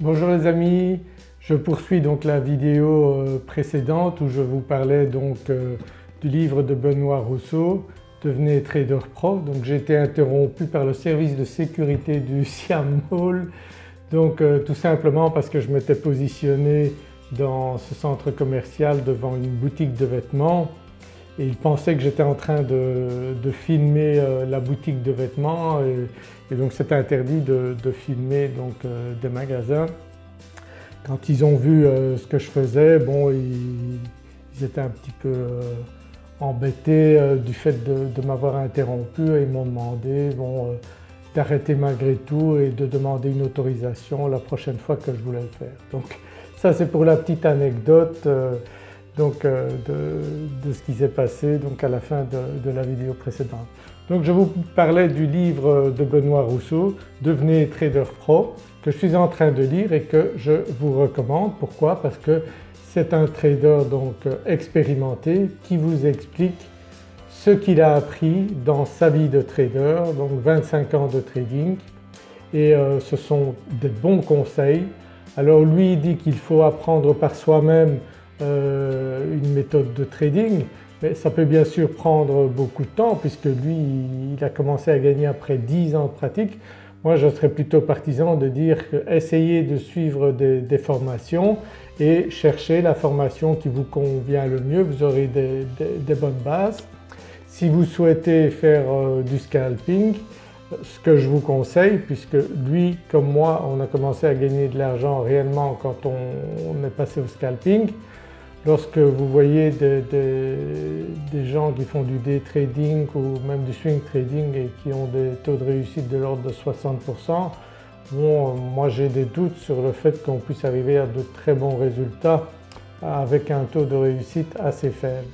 Bonjour les amis, je poursuis donc la vidéo euh, précédente où je vous parlais donc euh, du livre de Benoît Rousseau Devenez trader pro. Donc j'ai été interrompu par le service de sécurité du Siam Mall donc euh, tout simplement parce que je m'étais positionné dans ce centre commercial devant une boutique de vêtements et il pensait que j'étais en train de, filmer euh, la boutique de vêtements et, donc c'était interdit de, filmer donc, euh, des magasins. Quand ils ont vu euh, ce que je faisais, bon ils, étaient un petit peu embêtés du fait de, m'avoir interrompu et ils m'ont demandé bon, d'arrêter malgré tout et de demander une autorisation la prochaine fois que je voulais le faire. Donc ça c'est pour la petite anecdote donc, euh, de, ce qui s'est passé donc à la fin de, la vidéo précédente. Donc je vous parlais du livre de Benoît Rousseau « Devenez trader pro » que je suis en train de lire et que je vous recommande. Pourquoi? Parce que c'est un trader donc expérimenté qui vous explique ce qu'il a appris dans sa vie de trader, donc 25 ans de trading et euh, ce sont des bons conseils. Alors lui il dit qu'il faut apprendre par soi-même une méthode de trading mais ça peut bien sûr prendre beaucoup de temps puisque lui il a commencé à gagner après 10 ans de pratique. Moi je serais plutôt partisan de dire que essayez de suivre des, formations et cherchez la formation qui vous convient le mieux, vous aurez des, bonnes bases. Si vous souhaitez faire euh, du scalping, ce que je vous conseille puisque lui comme moi on a commencé à gagner de l'argent réellement quand on est passé au scalping, Lorsque vous voyez des, gens qui font du day trading ou même du swing trading et qui ont des taux de réussite de l'ordre de 60%, bon, moi j'ai des doutes sur le fait qu'on puisse arriver à de très bons résultats avec un taux de réussite assez faible.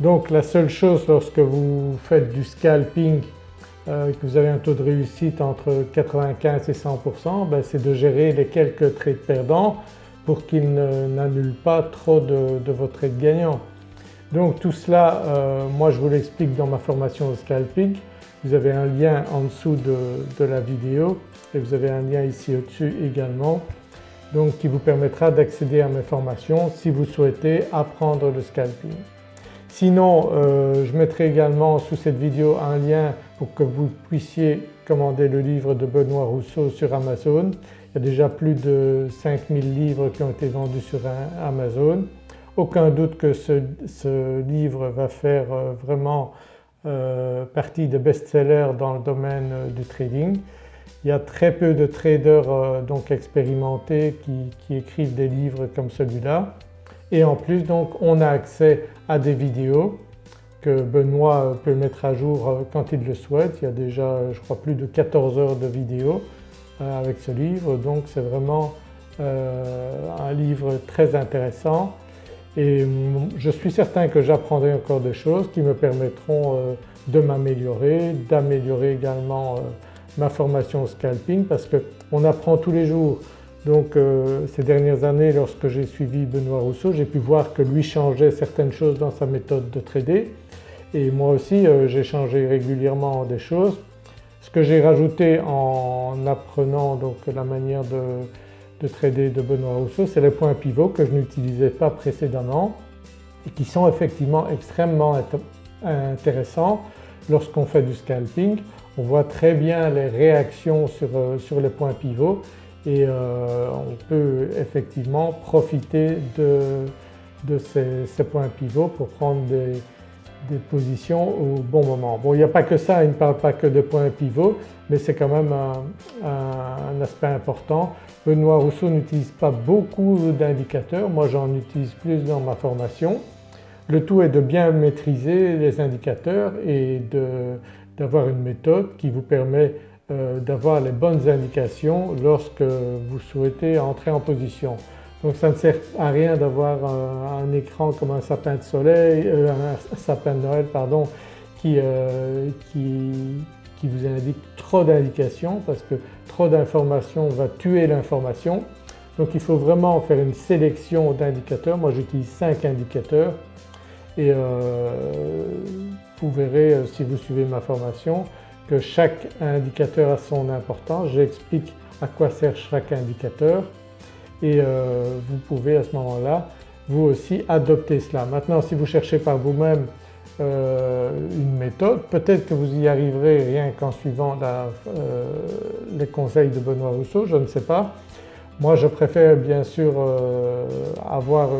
Donc la seule chose lorsque vous faites du scalping euh, que vous avez un taux de réussite entre 95 et 100% ben, c'est de gérer les quelques trades perdants pour qu'il n'annule pas trop de, votre trade gagnant. Donc tout cela, euh, moi je vous l'explique dans ma formation au scalping. Vous avez un lien en dessous de, la vidéo et vous avez un lien ici au-dessus également donc qui vous permettra d'accéder à mes formations si vous souhaitez apprendre le scalping. Sinon euh, je mettrai également sous cette vidéo un lien pour que vous puissiez commander le livre de Benoît Rousseau sur Amazon il y a déjà plus de 5000 livres qui ont été vendus sur Amazon. Aucun doute que ce, livre va faire euh, vraiment euh, partie des best-sellers dans le domaine euh, du trading. Il y a très peu de traders donc expérimentés qui, écrivent des livres comme celui-là et en plus donc on a accès à des vidéos que Benoît peut mettre à jour quand il le souhaite. Il y a déjà je crois plus de 14 heures de vidéos euh, avec ce livre donc c'est vraiment euh, un livre très intéressant et je suis certain que j'apprendrai encore des choses qui me permettront euh, de m'améliorer, d'améliorer également ma formation au scalping parce qu'on apprend tous les jours. Donc ces dernières années lorsque j'ai suivi Benoît Rousseau j'ai pu voir que lui changeait certaines choses dans sa méthode de trader. Et moi aussi j'ai changé régulièrement des choses. Ce que j'ai rajouté en apprenant donc la manière de, trader de Benoît Rousseau, c'est les points pivots que je n'utilisais pas précédemment et qui sont effectivement extrêmement intéressants. Lorsqu'on fait du scalping. On voit très bien les réactions sur, euh, les points pivots et euh, on peut effectivement profiter de, ces, points pivots pour prendre des, positions au bon moment. Bon il n'y a pas que ça, il ne parle pas que de points pivots mais c'est quand même un, aspect important. Benoît Rousseau n'utilise pas beaucoup d'indicateurs, moi j'en utilise plus dans ma formation. Le tout est de bien maîtriser les indicateurs et d'avoir une méthode qui vous permet d'avoir les bonnes indications lorsque vous souhaitez entrer en position. Donc ça ne sert à rien d'avoir un, écran comme un sapin de soleil, euh, un sapin de Noël euh, qui, vous indique trop d'indications parce que trop d'informations va tuer l'information. Donc il faut vraiment faire une sélection d'indicateurs. Moi j'utilise 5 indicateurs et euh, vous verrez si vous suivez ma formation que chaque indicateur a son importance. J'explique à quoi sert chaque indicateur et vous pouvez à ce moment-là vous aussi adopter cela. Maintenant si vous cherchez par vous-même une méthode, peut-être que vous y arriverez rien qu'en suivant les conseils de Benoît Rousseau, je ne sais pas. Moi je préfère bien sûr avoir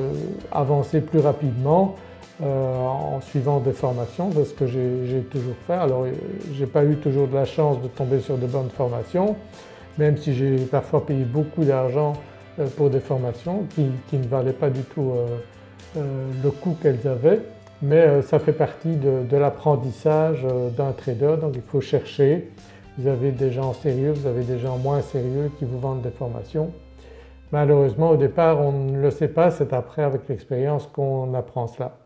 avancé plus rapidement euh, en suivant des formations, de ce que j'ai toujours fait. Alors j'ai pas eu toujours de la chance de tomber sur de bonnes formations, même si j'ai parfois payé beaucoup d'argent euh, pour des formations qui, ne valaient pas du tout euh, le coût qu'elles avaient, mais ça fait partie de, l'apprentissage d'un trader donc il faut chercher. Vous avez des gens sérieux, vous avez des gens moins sérieux qui vous vendent des formations. Malheureusement au départ on ne le sait pas, c'est après avec l'expérience qu'on apprend cela.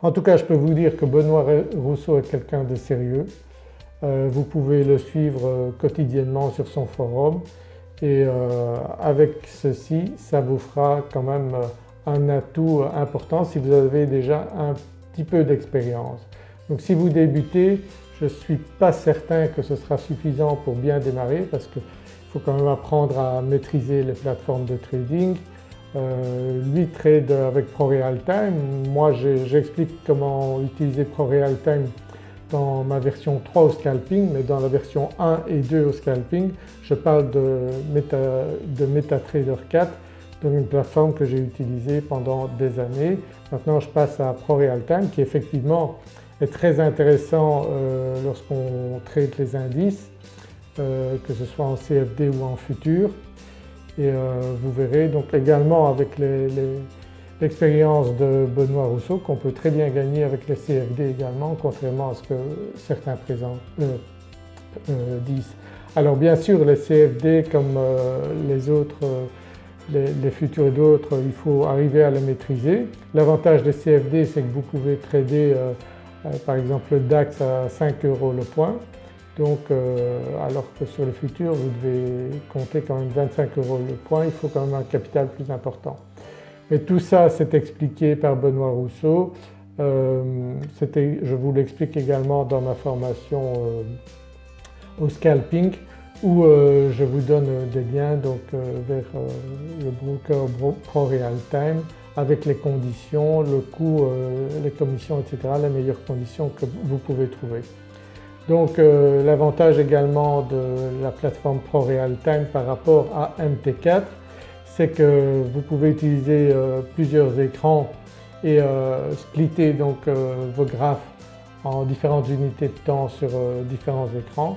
En tout cas je peux vous dire que Benoît Rousseau est quelqu'un de sérieux. Euh, vous pouvez le suivre euh, quotidiennement sur son forum et euh, avec ceci ça vous fera quand même un atout important si vous avez déjà un petit peu d'expérience. Donc si vous débutez je ne suis pas certain que ce sera suffisant pour bien démarrer parce qu'il faut quand même apprendre à maîtriser les plateformes de trading, euh, lui trade avec ProRealTime. Moi j'explique comment utiliser ProRealTime dans ma version 3 au scalping mais dans la version 1 et 2 au scalping je parle de, MetaTrader 4 donc une plateforme que j'ai utilisée pendant des années. Maintenant je passe à ProRealTime qui effectivement est très intéressant euh, lorsqu'on trade les indices euh, que ce soit en CFD ou en futur et euh, vous verrez donc également avec l'expérience de Benoît Rousseau qu'on peut très bien gagner avec les CFD également contrairement à ce que certains présents, euh, euh, disent. Alors bien sûr les CFD comme les autres, les, futurs et d'autres, il faut arriver à les maîtriser. L'avantage des CFD c'est que vous pouvez trader par exemple le DAX à 5 euros le point donc euh, alors que sur le futur vous devez compter quand même 25 euros le point, il faut quand même un capital plus important. Mais tout ça c'est expliqué par Benoît Rousseau, euh, je vous l'explique également dans ma formation euh, au scalping où je vous donne des liens donc, vers le broker Pro Real Time avec les conditions, le coût, les commissions etc. les meilleures conditions que vous pouvez trouver. Donc euh, l'avantage également de la plateforme ProRealTime par rapport à MT4 c'est que vous pouvez utiliser euh, plusieurs écrans et euh, splitter donc vos graphes en différentes unités de temps sur différents écrans.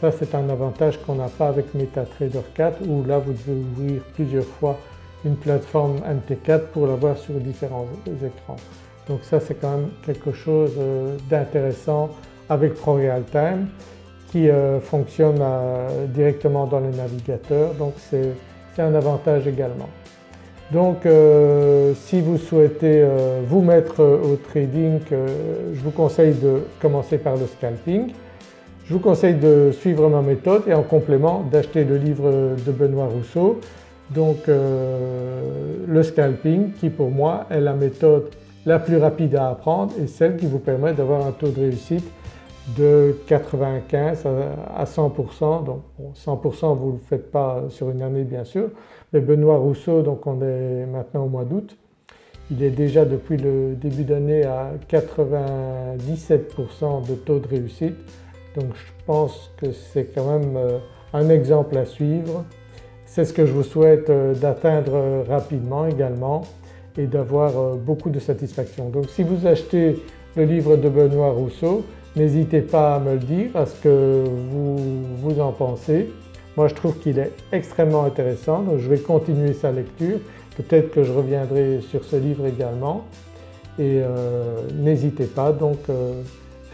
Ça c'est un avantage qu'on n'a pas avec MetaTrader 4 où là vous devez ouvrir plusieurs fois une plateforme MT4 pour l'avoir sur différents écrans. Donc ça c'est quand même quelque chose d'intéressant avec ProRealTime qui euh, fonctionne euh, directement dans le navigateur donc c'est un avantage également. Donc euh, si vous souhaitez vous mettre au trading, je vous conseille de commencer par le scalping. Je vous conseille de suivre ma méthode et en complément d'acheter le livre de Benoît Rousseau donc le scalping qui pour moi est la méthode la plus rapide à apprendre et celle qui vous permet d'avoir un taux de réussite de 95 à 100%, donc 100% vous ne le faites pas sur une année bien sûr, mais Benoît Rousseau, donc on est maintenant au mois d'août, il est déjà depuis le début d'année à 97% de taux de réussite, donc je pense que c'est quand même euh, un exemple à suivre. C'est ce que je vous souhaite euh, d'atteindre rapidement également et d'avoir euh, beaucoup de satisfaction. Donc si vous achetez le livre de Benoît Rousseau, N'hésitez pas à me le dire à ce que vous, vous en pensez. Moi je trouve qu'il est extrêmement intéressant je vais continuer sa lecture. Peut-être que je reviendrai sur ce livre également et euh, n'hésitez pas donc euh,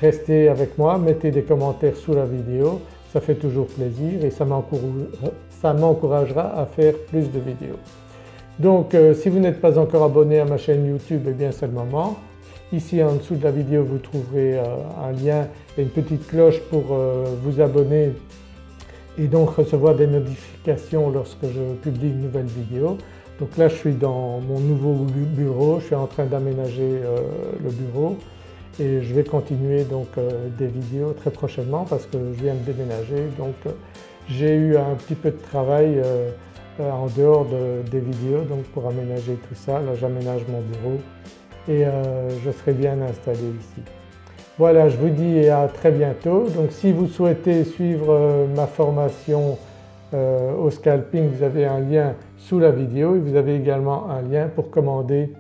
restez avec moi, mettez des commentaires sous la vidéo, ça fait toujours plaisir et ça m'encouragera à faire plus de vidéos. Donc euh, si vous n'êtes pas encore abonné à ma chaîne YouTube, eh bien c'est le moment. Ici en dessous de la vidéo vous trouverez euh, un lien et une petite cloche pour euh, vous abonner et donc recevoir des notifications lorsque je publie une nouvelle vidéo. Donc là je suis dans mon nouveau bureau, je suis en train d'aménager euh, le bureau et je vais continuer donc des vidéos très prochainement parce que je viens de déménager donc j'ai eu un petit peu de travail en dehors des vidéos donc pour aménager tout ça. Là j'aménage mon bureau et je serai bien installé ici. Voilà je vous dis à très bientôt. Donc si vous souhaitez suivre ma formation au scalping vous avez un lien sous la vidéo et vous avez également un lien pour commander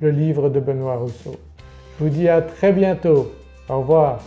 le livre de Benoît Rousseau. Je vous dis à très bientôt. Au revoir.